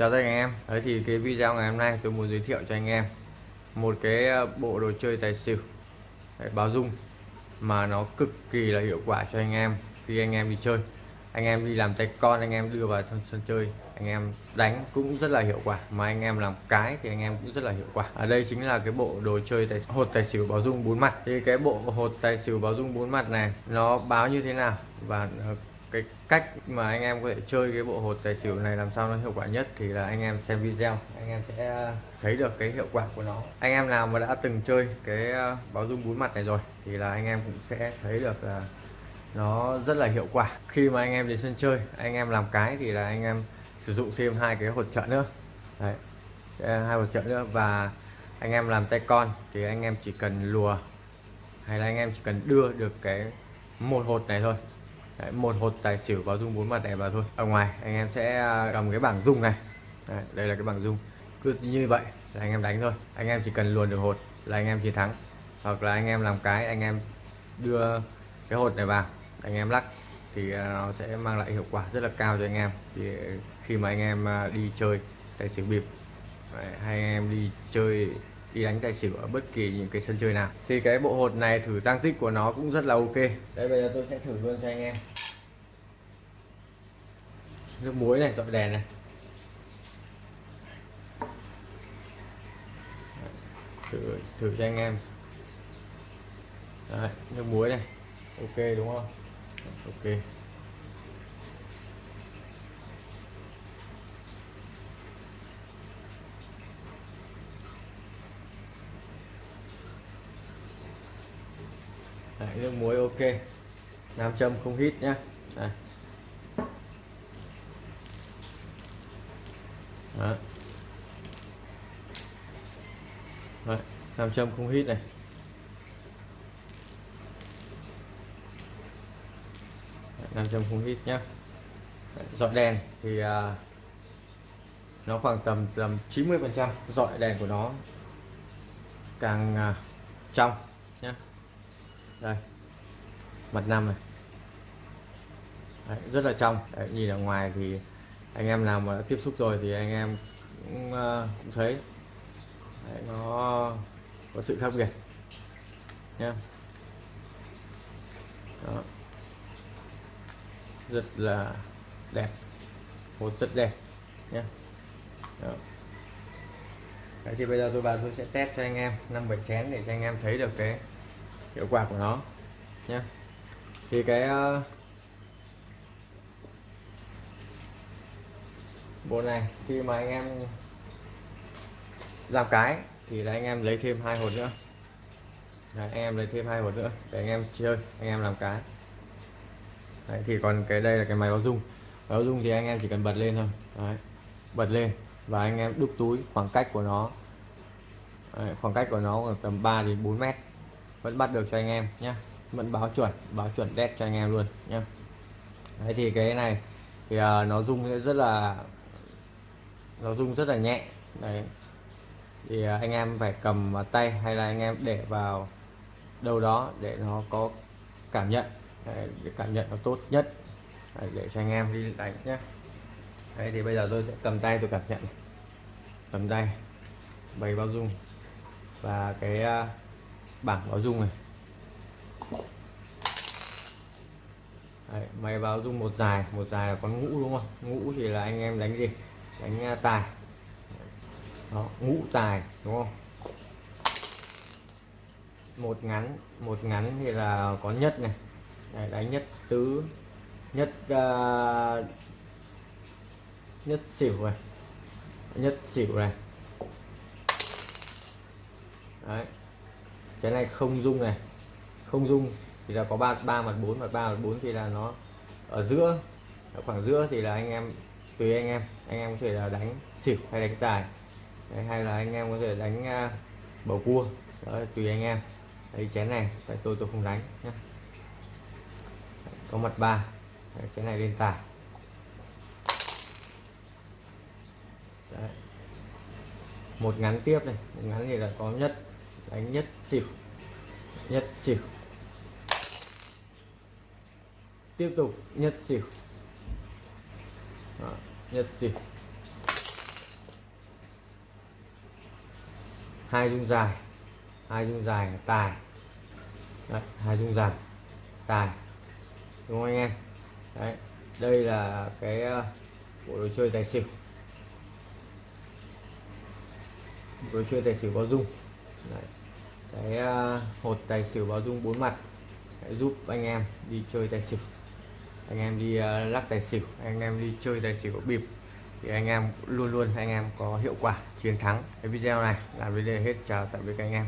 Chào tất cả anh em. Đấy thì cái video ngày hôm nay tôi muốn giới thiệu cho anh em một cái ờ, bộ đồ chơi tài xỉu Đấy, báo dung mà nó cực kỳ là hiệu quả cho anh em khi anh em đi chơi. Anh em đi làm tay con anh em đưa vào sân, sân chơi anh em đánh cũng rất là hiệu quả. Mà anh em làm cái thì anh em cũng rất là hiệu quả. Ở đây chính là cái bộ đồ chơi tài hột tài xỉu báo dung bốn mặt. Thì cái bộ hột tài xỉu báo dung bốn mặt này nó báo như thế nào và ờ, cái cách mà anh em có thể chơi cái bộ hột tài xỉu này làm sao nó hiệu quả nhất thì là anh em xem video anh em sẽ thấy được cái hiệu quả của nó anh em nào mà đã từng chơi cái báo dung bốn mặt này rồi thì là anh em cũng sẽ thấy được là nó rất là hiệu quả khi mà anh em đến sân chơi anh em làm cái thì là anh em sử dụng thêm hai cái hột trợ nữa Đấy. hai hột trợ nữa và anh em làm tay con thì anh em chỉ cần lùa hay là anh em chỉ cần đưa được cái một hột này thôi Đấy, một hột tài xỉu vào dung bốn mặt này vào thôi. Ở ngoài anh em sẽ à, cầm cái bảng dung này. Đấy, đây là cái bảng dung. Cứ như vậy là anh em đánh thôi. Anh em chỉ cần luồn được hột là anh em chiến thắng. Hoặc là anh em làm cái anh em đưa cái hột này vào anh em lắc thì à, nó sẽ mang lại hiệu quả rất là cao cho anh em. Thì à, khi mà anh em đi chơi tài xỉu bịp hay anh em đi chơi đi đánh tài xỉu ở bất kỳ những cái sân chơi nào. Thì cái bộ hột này thử tăng tích của nó cũng rất là ok. Đây bây giờ tôi sẽ thử luôn cho anh em. Nước muối này dọi đèn này. Thử thử cho anh em. Đấy, nước muối này. Ok đúng không? Ok. Đấy, nước muối ok. Nam châm không hít nhá. Đấy. Đấy. Đấy, nam châm không hít này. Nam châm không hít nhá. Dọi đèn thì à, nó khoảng tầm tầm 90 phần trăm dọi đèn của nó càng à, trong nhá đây. Mặt năm này. Đấy, rất là trong. Đấy, nhìn ở ngoài thì anh em nào mà đã tiếp xúc rồi thì anh em cũng, uh, cũng thấy. Đấy, nó có sự khác biệt. Nhé Đó. rất là đẹp. Một rất đẹp. Nhé Đó. Đấy, thì bây giờ tôi vào tôi sẽ test cho anh em năm bảy chén để cho anh em thấy được cái hiệu quả của nó nhé thì cái ờ, bộ này khi mà anh em làm cái thì là anh em lấy thêm hai hột nữa. Đấy, anh em lấy thêm hai hột nữa để anh em chơi anh em làm cái. Đấy, thì còn cái đây là cái máy báo dung báo dung thì anh em chỉ cần bật lên thôi. Đấy, bật lên và anh em đúc túi khoảng cách của nó. Đấy, khoảng cách của nó khoảng tầm 3 đến 4 mét vẫn bắt được cho anh em nhé vẫn báo chuẩn báo chuẩn đét cho anh em luôn nhé đấy thì cái này thì uh, nó rung rất là nó rung rất là nhẹ. Đấy. Thì uh, anh em phải cầm vào tay hay là anh em để vào đâu đó để nó có cảm nhận. Đấy, để cảm nhận nó tốt nhất. Đấy, để cho anh em đi đánh nhé đấy thì bây giờ tôi sẽ cầm tay tôi cảm nhận cầm tay. Bày bao dung và cái uh, bảng báo dung này. Đấy, máy báo dung một dài một dài là con ngũ đúng không? Ngũ thì là anh em đánh gì? Đánh à, tài. Đó, ngũ tài đúng không? Một ngắn một ngắn thì là có nhất này. Đấy, đánh nhất tứ nhất uh, nhất xỉu này. Nhất xỉu này. Đấy cái này không dung này. Không dung thì là có ba ba mặt bốn mặt ba mặt bốn thì là nó ở giữa. Ở khoảng giữa thì là anh em tùy anh em. Anh em có thể là đánh xỉu hay đánh tài. Đấy, hay là anh em có thể đánh uh, bầu cua. Đó tùy anh em. Đấy chén này tại tôi tôi không đánh nhé có mặt ba. Chén này lên tài. Đấy. một ngắn tiếp này. Một ngắn thì là có nhất đánh nhất xỉu. Nhất xỉu. Tiếp tục nhất xỉu. Đó, nhất xỉu. Hai dung dài. Hai dung dài tài. Đấy, hai dung dài. Tài. Đúng không anh em? Đấy, đây là cái ờ, bộ đồ chơi tài xỉu. Bộ đồ chơi tài xỉu có dung. Đấy cái à, hột tài xỉu bao dung bốn mặt để giúp anh em đi chơi tài xỉu. Anh em đi à, lắc tài xỉu, anh em đi chơi tài xỉu bịp thì anh em luôn luôn anh em có hiệu quả, chiến thắng. Cái video này là video hết, chào tạm biệt các anh em.